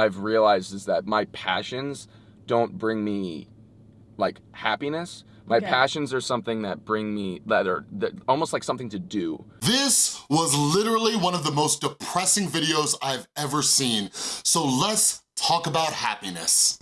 I've realized is that my passions don't bring me like happiness. My Okay. passions are something that bring me that are that almost like something to do. This was literally one of the most depressing videos I've ever seen. So let's talk about happiness.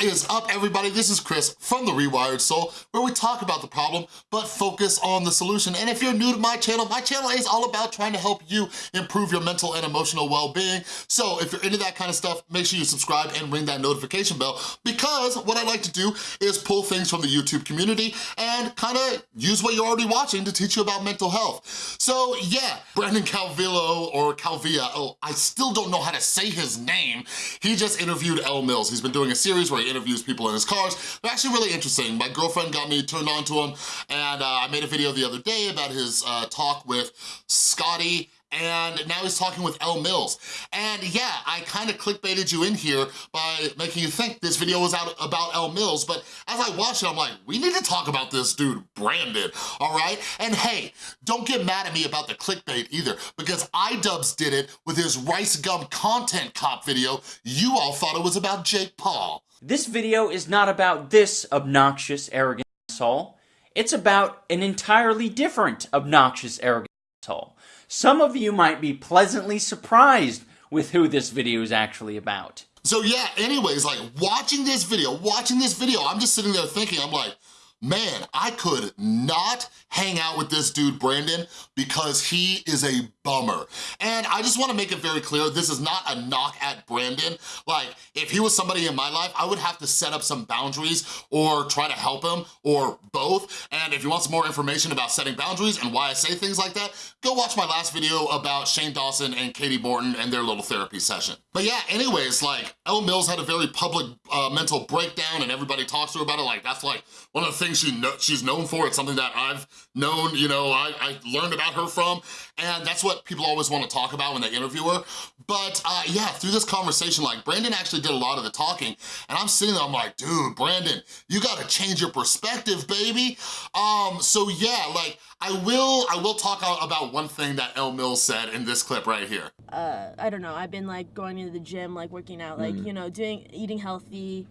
Is up, everybody? This is Chris from The Rewired Soul, where we talk about the problem, but focus on the solution. And if you're new to my channel, my channel is all about trying to help you improve your mental and emotional well-being. So if you're into that kind of stuff, make sure you subscribe and ring that notification bell, because what I like to do is pull things from the YouTube community and kind of use what you're already watching to teach you about mental health. So yeah, Brandon Calvillo, or Calvia, oh, I still don't know how to say his name. He just interviewed Elle Mills. He's been doing a series where he interviews people in his cars. They're actually really interesting. My girlfriend got me turned on to him, and uh, I made a video the other day about his uh, talk with Scotty and now he's talking with Elle Mills. And yeah, I kind of clickbaited you in here by making you think this video was out about Elle Mills, but as I watched it, I'm like, we need to talk about this dude, Brandon, all right? And hey, don't get mad at me about the clickbait either, because iDubbbz did it with his Rice Gum Content Cop video. You all thought it was about Jake Paul. This video is not about this obnoxious, arrogant asshole. It's about an entirely different obnoxious, arrogant asshole. Some of you might be pleasantly surprised with who this video is actually about. So yeah, anyways, like watching this video, watching this video, I'm just sitting there thinking, I'm like, man, I could not hang out with this dude, Brandon, because he is a bummer. And I just wanna make it very clear, this is not a knock at Brandon. Like, if he was somebody in my life, I would have to set up some boundaries or try to help him, or both. And if you want some more information about setting boundaries and why I say things like that, go watch my last video about Shane Dawson and Katie Morton and their little therapy session. But yeah, anyways, like, Elle Mills had a very public uh, mental breakdown and everybody talks to her about it. Like, that's like one of the things she she's known for. It's something that I've known, you know, I, I learned about her from. And that's what people always want to talk about when they interview her. But uh, yeah, through this conversation, like Brandon actually did a lot of the talking. And I'm sitting there, I'm like, dude, Brandon, you gotta change your perspective, baby. Um, so yeah, like, I will, I will talk about one thing that Elle Mills said in this clip right here. Uh, I don't know. I've been like going to the gym, like working out, like you know, doing eating healthy.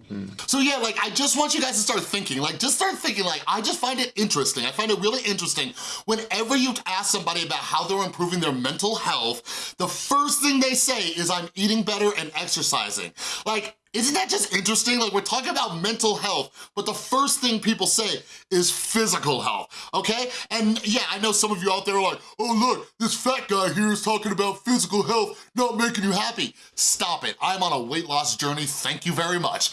So yeah, like I just want you guys to start thinking, like just start thinking, like I just find it interesting. I find it really interesting whenever you ask somebody about how they're improving their mental health, the first thing they say is I'm eating better and exercising. Like, isn't that just interesting? Like we're talking about mental health, but the first thing people say is physical health, okay? And yeah, I know some of you out there are like, oh look, this fat guy here is talking about physical health not making you happy. Stop it, I'm on a weight loss journey, thank you very much.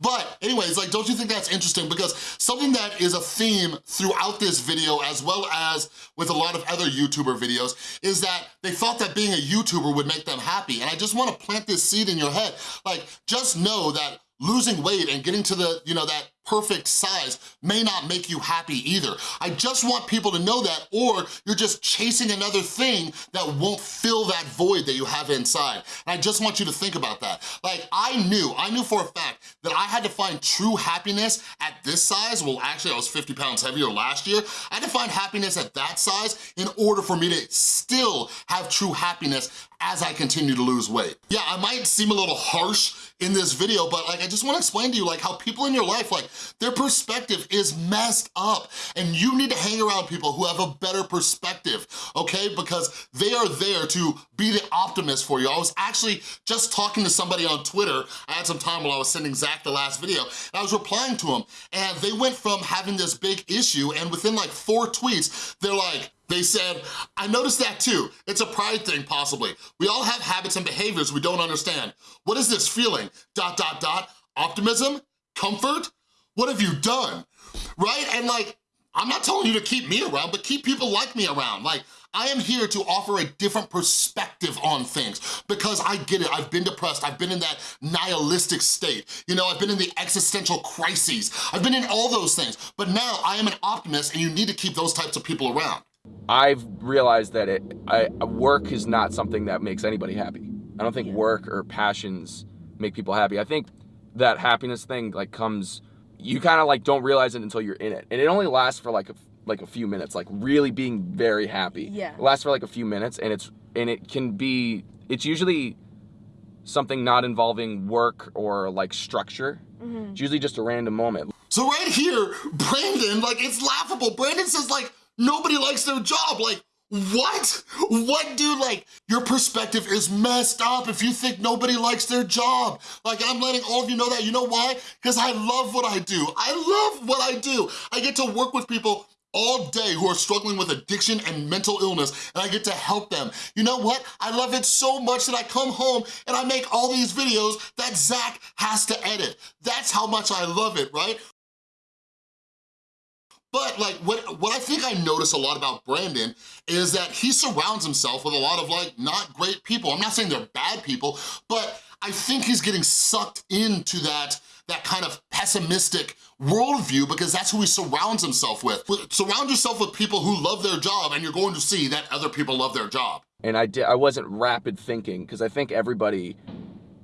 But anyways, like, don't you think that's interesting? Because something that is a theme throughout this video, as well as with a lot of other YouTuber videos, is that they thought that being a YouTuber would make them happy. And I just wanna plant this seed in your head. Like, just know that losing weight and getting to the, you know, that perfect size may not make you happy either. I just want people to know that or you're just chasing another thing that won't fill that void that you have inside. And I just want you to think about that. Like I knew, I knew for a fact that I had to find true happiness at this size. Well, actually I was 50 pounds heavier last year. I had to find happiness at that size in order for me to still have true happiness as I continue to lose weight. Yeah, I might seem a little harsh in this video, but like I just wanna explain to you like how people in your life, like their perspective is messed up and you need to hang around people who have a better perspective, okay? Because they are there to be the optimist for you. I was actually just talking to somebody on Twitter. I had some time while I was sending Zach the last video and I was replying to him and they went from having this big issue and within like four tweets, they're like, they said, I noticed that too. It's a pride thing, possibly. We all have habits and behaviors we don't understand. What is this feeling? Dot, dot, dot. Optimism? Comfort? What have you done? Right? And like, I'm not telling you to keep me around, but keep people like me around. Like, I am here to offer a different perspective on things because I get it, I've been depressed, I've been in that nihilistic state, you know, I've been in the existential crises, I've been in all those things, but now I am an optimist and you need to keep those types of people around. I've realized that it I, work is not something that makes anybody happy. I don't think work or passions make people happy. I think that happiness thing like comes you kind of like don't realize it until you're in it, and it only lasts for like a, like a few minutes. Like really being very happy. Yeah. It lasts for like a few minutes, and it's and it can be. It's usually something not involving work or like structure. Mm-hmm. It's usually just a random moment. So right here, Brandon, like it's laughable. Brandon says like nobody likes their job. Like what? What dude, like your perspective is messed up if you think nobody likes their job. Like I'm letting all of you know that. You know why? Because I love what I do. I love what I do. I get to work with people all day who are struggling with addiction and mental illness and I get to help them. You know what? I love it so much that I come home and I make all these videos that Zach has to edit. That's how much I love it, right? But like what, what I think I notice a lot about Brandon is that he surrounds himself with a lot of like not great people. I'm not saying they're bad people, but I think he's getting sucked into that that kind of pessimistic worldview because that's who he surrounds himself with. Surround yourself with people who love their job and you're going to see that other people love their job. and I did I wasn't rapid thinking because I think everybody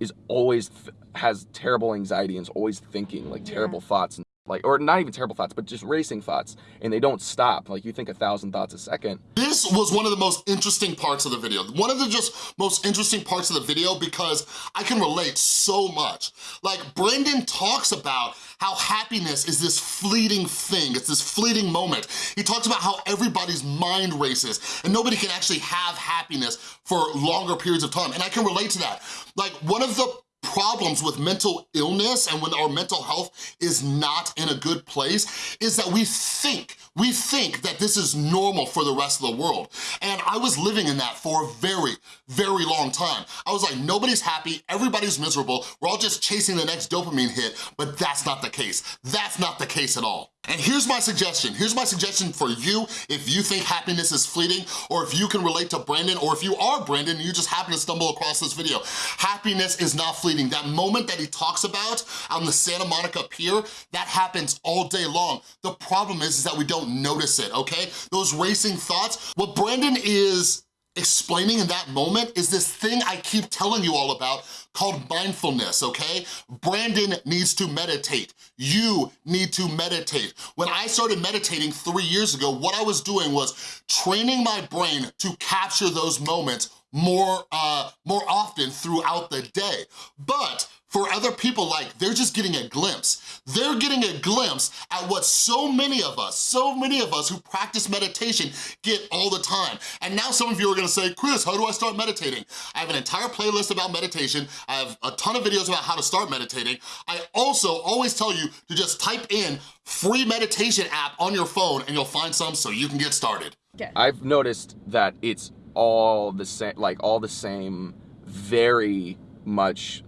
is always th- has terrible anxiety and is always thinking like terrible thoughts and like or not even terrible thoughts but just racing thoughts and they don't stop like you think a thousand thoughts a second This was one of the most interesting parts of the video. One of the just most interesting parts of the video because I can relate so much. Like Brandon talks about how happiness is this fleeting thing, it's this fleeting moment. He talks about how everybody's mind races and nobody can actually have happiness for longer periods of time. And I can relate to that. Like one of the problems with mental illness and when our mental health is not in a good place is that we think, we think that this is normal for the rest of the world. And I was living in that for a very, very long time. I was like, nobody's happy, everybody's miserable, we're all just chasing the next dopamine hit, but that's not the case. That's not the case at all. And here's my suggestion. Here's my suggestion for you if you think happiness is fleeting or if you can relate to Brandon or if you are Brandon and you just happen to stumble across this video. Happiness is not fleeting. That moment that he talks about on the Santa Monica Pier, that happens all day long. The problem is, is that we don't notice it, okay? Those racing thoughts, what Brandon is explaining in that moment is this thing I keep telling you all about called mindfulness, okay? Brandon needs to meditate. You need to meditate. When I started meditating three years ago, what I was doing was training my brain to capture those moments more, uh, more often throughout the day. But for other people, like, they're just getting a glimpse. They're getting a glimpse at what so many of us, so many of us who practice meditation get all the time. And now some of you are gonna say, Chris, how do I start meditating? I have an entire playlist about meditation. I have a ton of videos about how to start meditating. I also always tell you to just type in free meditation app on your phone and you'll find some so you can get started. Okay. I've noticed that it's all the same, like all the same, very much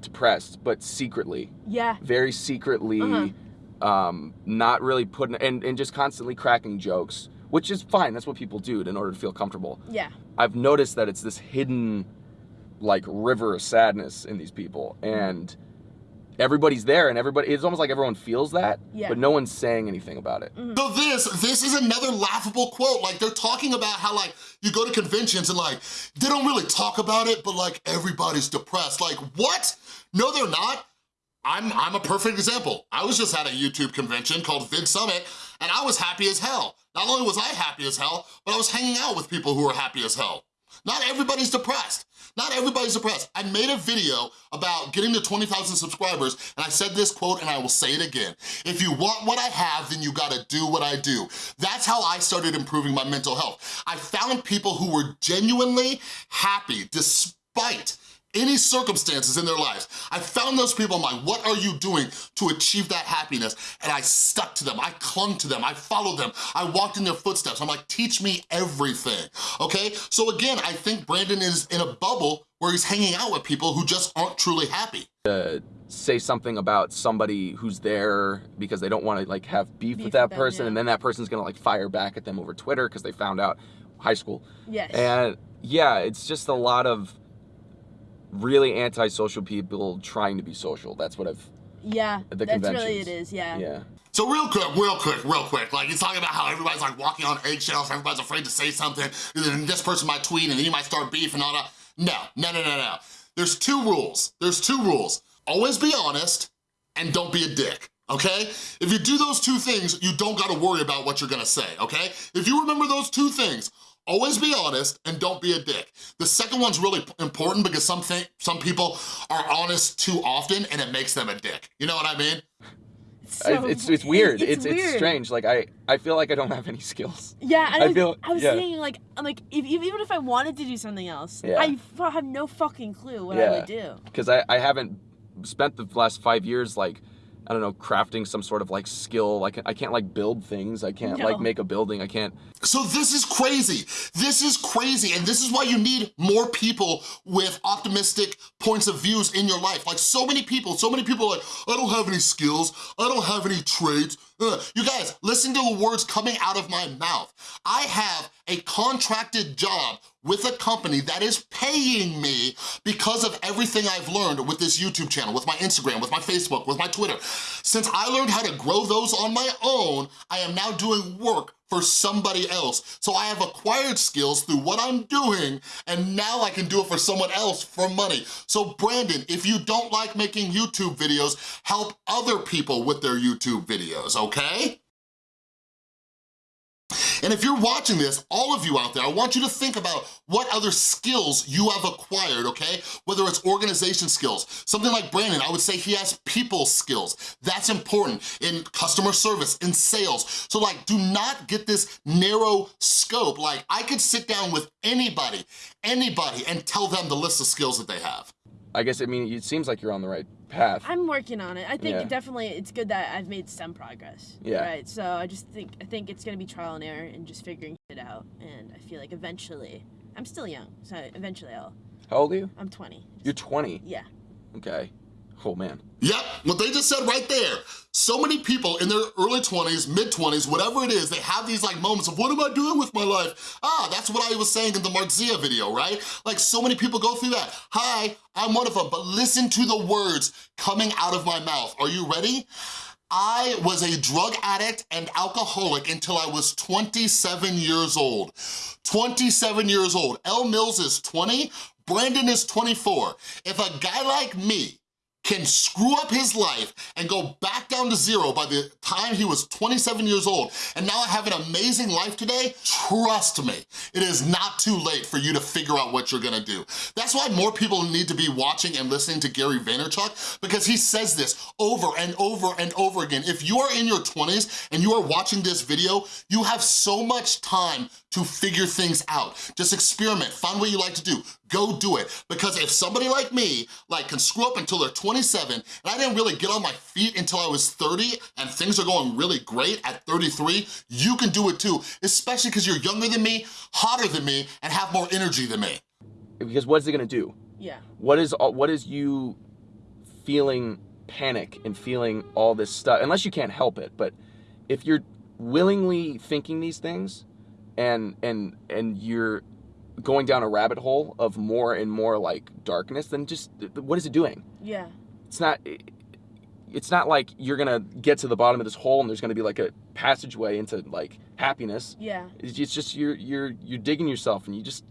depressed, but secretly, Yeah. very secretly, Uh-huh. um, not really putting, and, and just constantly cracking jokes, which is fine. That's what people do in order to feel comfortable. Yeah. I've noticed that it's this hidden, like, river of sadness in these people, and everybody's there, and everybody, it's almost like everyone feels that, Yeah. but no one's saying anything about it. Mm-hmm. So this, this is another laughable quote. Like they're talking about how like you go to conventions and like, they don't really talk about it, but like everybody's depressed. Like what? No, they're not. I'm, I'm a perfect example. I was just at a YouTube convention called Vid Summit and I was happy as hell. Not only was I happy as hell, but I was hanging out with people who were happy as hell. Not everybody's depressed. Not everybody's depressed. I made a video about getting to 20,000 subscribers and I said this quote and I will say it again. If you want what I have, then you gotta do what I do. That's how I started improving my mental health. I found people who were genuinely happy despite any circumstances in their lives. I found those people, I'm like, what are you doing to achieve that happiness? And I stuck to them, I clung to them, I followed them, I walked in their footsteps. I'm like, teach me everything, okay? So again, I think Brandon is in a bubble where he's hanging out with people who just aren't truly happy. To say something about somebody who's there because they don't want to like have beef, Beef with that with them, person yeah. and then that person's gonna like fire back at them over twitter because they found out high school Yes. and yeah it's just a lot of really antisocial people trying to be social that's what i've yeah. the That's really it is. Yeah. yeah So real quick, real quick, real quick, like he's talking about how everybody's like walking on eggshells, everybody's afraid to say something, and then this person might tweet and then you might start beef and all that. No, no, no, no, no. There's two rules, there's two rules. Always be honest and don't be a dick okay? If you do those two things, you don't gotta worry about what you're gonna say, okay? If you remember those two things, always be honest and don't be a dick. The second one's really important because some, th some people are honest too often and it makes them a dick. You know what I mean? So- I- it's it's weird. It's, It's it's, strange. Like I I feel like I don't have any skills. Yeah, and I I, was, feel- I was yeah. thinking like, I'm like, if, if- even if I wanted to do something else, Yeah. I f- have no fucking clue what I would do. because I, I haven't spent the last five years like I don't know crafting some sort of like skill like I can't like build things I can't No. like make a building I can't So this is crazy. This is crazy, and this is why you need more people with optimistic points of views in your life. Like so many people, so many people are like, I don't have any skills, I don't have any traits. Ugh. You guys, listen to the words coming out of my mouth. I have a contracted job with a company that is paying me because of everything I've learned with this YouTube channel, with my Instagram, with my Facebook, with my Twitter. Since I learned how to grow those on my own, I am now doing work for somebody else. So I have acquired skills through what I'm doing, and now I can do it for someone else for money. So Brandon, if you don't like making YouTube videos, help other people with their YouTube videos, okay? And if you're watching this, all of you out there, I want you to think about what other skills you have acquired, okay? Whether it's organization skills. Something like Brandon, I would say he has people skills. That's important in customer service, in sales. So like, do not get this narrow scope. Like, I could sit down with anybody, anybody, and tell them the list of skills that they have. I guess I mean it seems like you're on the right path I'm working on it. I think Yeah. definitely it's good that I've made some progress. Yeah. Right. So I just think I think it's gonna be trial and error and just figuring it out. And I feel like eventually, I'm still young, so eventually I'll. how old are you I'm 20. you're 20 Yeah. okay oh man Yep, what they just said right there. So many people in their early 20s, mid-20s, whatever it is, they have these like moments of what am I doing with my life? Ah, that's what I was saying in the Marzia video, right? Like so many people go through that. Hi, I'm one of them, but listen to the words coming out of my mouth. Are you ready? I was a drug addict and alcoholic until I was 27 years old. 27 years old. Elle Mills is 20, Brandon is 24. If a guy like me can screw up his life and go back down to zero by the time he was 27 years old, and now I have an amazing life today, trust me, it is not too late for you to figure out what you're gonna do. That's why more people need to be watching and listening to Gary Vaynerchuk, because he says this over and over and over again. If you are in your 20s and you are watching this video, you have so much time to figure things out. Just experiment, find what you like to do, go do it. Because if somebody like me, like can screw up until they're 27, and I didn't really get on my feet until I was 30, and things are going really great at 33, you can do it too, especially because you're younger than me, hotter than me, and have more energy than me. because what's it gonna do Yeah. What is, what is you feeling panic and feeling all this stuff unless you can't help it but if you're willingly thinking these things and and and you're going down a rabbit hole of more and more like darkness then just what is it doing Yeah. it's not it's not like you're gonna get to the bottom of this hole and there's gonna be like a passageway into like happiness Yeah. it's it's just you're you're you're digging yourself and you just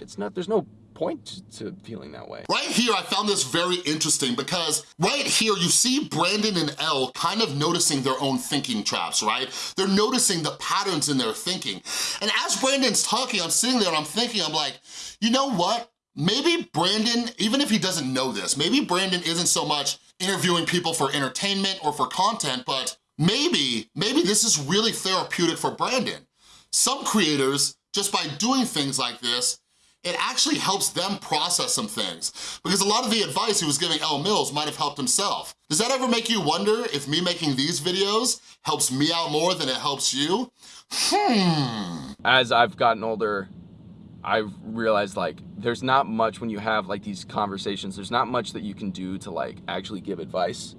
it's not there's no point to feeling that way Right here, I found this very interesting because right here, you see Brandon and Elle kind of noticing their own thinking traps, right? They're noticing the patterns in their thinking. And as Brandon's talking, I'm sitting there and I'm thinking, I'm like, you know what? Maybe Brandon, even if he doesn't know this, maybe Brandon isn't so much interviewing people for entertainment or for content, but maybe, maybe this is really therapeutic for Brandon. Some creators, just by doing things like this, it actually helps them process some things. Because a lot of the advice he was giving Elle Mills might have helped himself. Does that ever make you wonder if me making these videos helps me out more than it helps you? Hmm. as I've gotten older, I've realized like there's not much when you have like these conversations. There's not much that you can do to like actually give advice.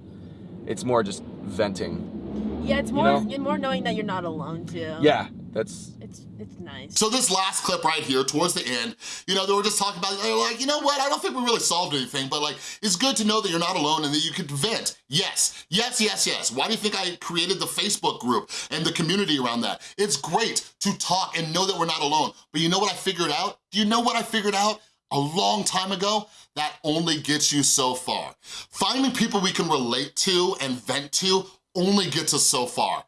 It's more just venting. Yeah. It's You more know? and more knowing that you're not alone too. Yeah, that's It's it's nice. So this last clip right here, towards the end, you know, they were just talking about, they're like, you know what, I don't think we really solved anything, but like, it's good to know that you're not alone and that you can vent. Yes, yes, yes, yes. Why do you think I created the Facebook group and the community around that? It's great to talk and know that we're not alone. But you know what I figured out? Do you know what I figured out? a long time ago, that only gets you so far. Finding people we can relate to and vent to only gets us so far.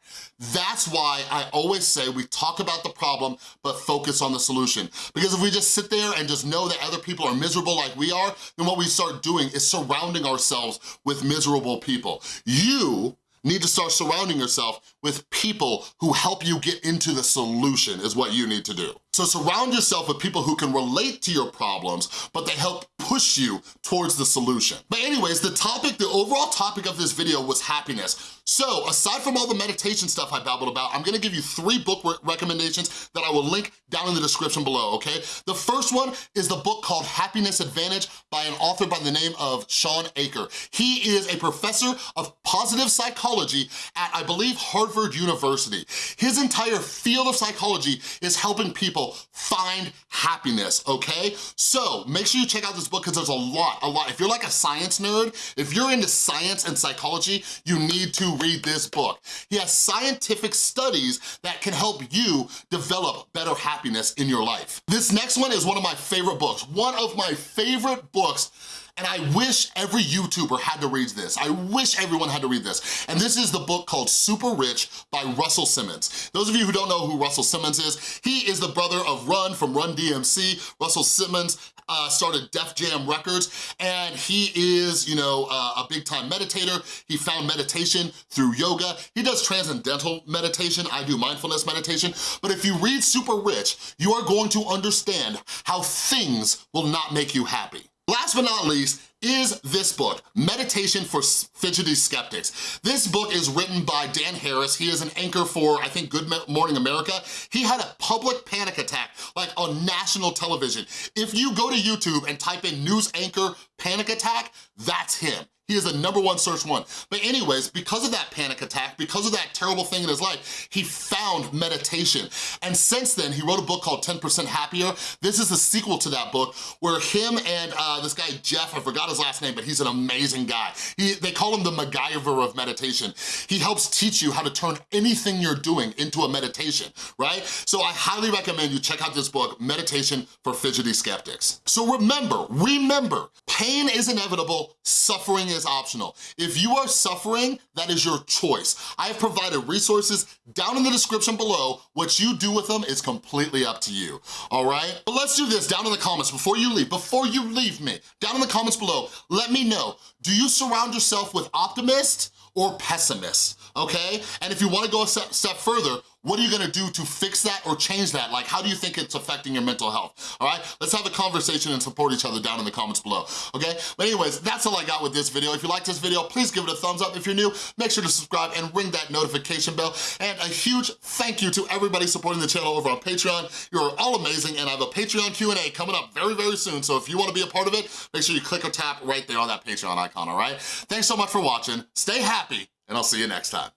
That's why I always say we talk about the problem, but focus on the solution. Because if we just sit there and just know that other people are miserable like we are, then what we start doing is surrounding ourselves with miserable people. You need to start surrounding yourself with people who help you get into the solution is what you need to do. So surround yourself with people who can relate to your problems, but they help push you towards the solution. But anyways, the topic, the overall topic of this video was happiness. So aside from all the meditation stuff I babbled about, I'm gonna give you three book re recommendations that I will link down in the description below, okay? The first one is the book called Happiness Advantage by an author by the name of Shawn Achor. He is a professor of positive psychology at, I believe, Harvard University. His entire field of psychology is helping people find happiness, okay? So make sure you check out this book because there's a lot, a lot. If you're like a science nerd, if you're into science and psychology, you need to read this book. He has scientific studies that can help you develop better happiness in your life. This next one is one of my favorite books, one of my favorite books and I wish every YouTuber had to read this. I wish everyone had to read this. And this is the book called Super Rich by Russell Simmons. Those of you who don't know who Russell Simmons is, he is the brother of Run from Run DMC. Russell Simmons uh, started Def Jam Records, and he is, you know, uh, a big time meditator. He found meditation through yoga. He does transcendental meditation. I do mindfulness meditation. But if you read Super Rich, you are going to understand how things will not make you happy. Last but not least, is this book, Meditation for Fidgety Skeptics. This book is written by Dan Harris. He is an anchor for, I think, Good Morning America. He had a public panic attack, like on national television. If you go to YouTube and type in news anchor panic attack, that's him. He is the number one search one. But anyways, because of that panic attack, because of that terrible thing in his life, he found meditation. And since then, he wrote a book called 10% Happier. This is the sequel to that book where him and uh, this guy, Jeff, I forgot his last name, but he's an amazing guy. He, they call him the MacGyver of meditation. He helps teach you how to turn anything you're doing into a meditation, right? So I highly recommend you check out this book, Meditation for Fidgety Skeptics. So remember, remember, pain is inevitable, suffering is optional. If you are suffering, that is your choice. I have provided resources down in the description below. What you do with them is completely up to you, all right? But let's do this down in the comments before you leave, before you leave me, down in the comments below, let me know, do you surround yourself with optimists or pessimists, okay? And if you wanna go a step further, what are you gonna do to fix that or change that? Like, how do you think it's affecting your mental health, all right? Let's have a conversation and support each other down in the comments below, okay? But anyways, that's all I got with this video. If you like this video, please give it a thumbs up. If you're new, make sure to subscribe and ring that notification bell. And a huge thank you to everybody supporting the channel over on Patreon. You're all amazing, and I have a Patreon Q&A coming up very, very soon. So if you wanna be a part of it, make sure you click or tap right there on that Patreon icon, all right? Thanks so much for watching. Stay happy, and I'll see you next time.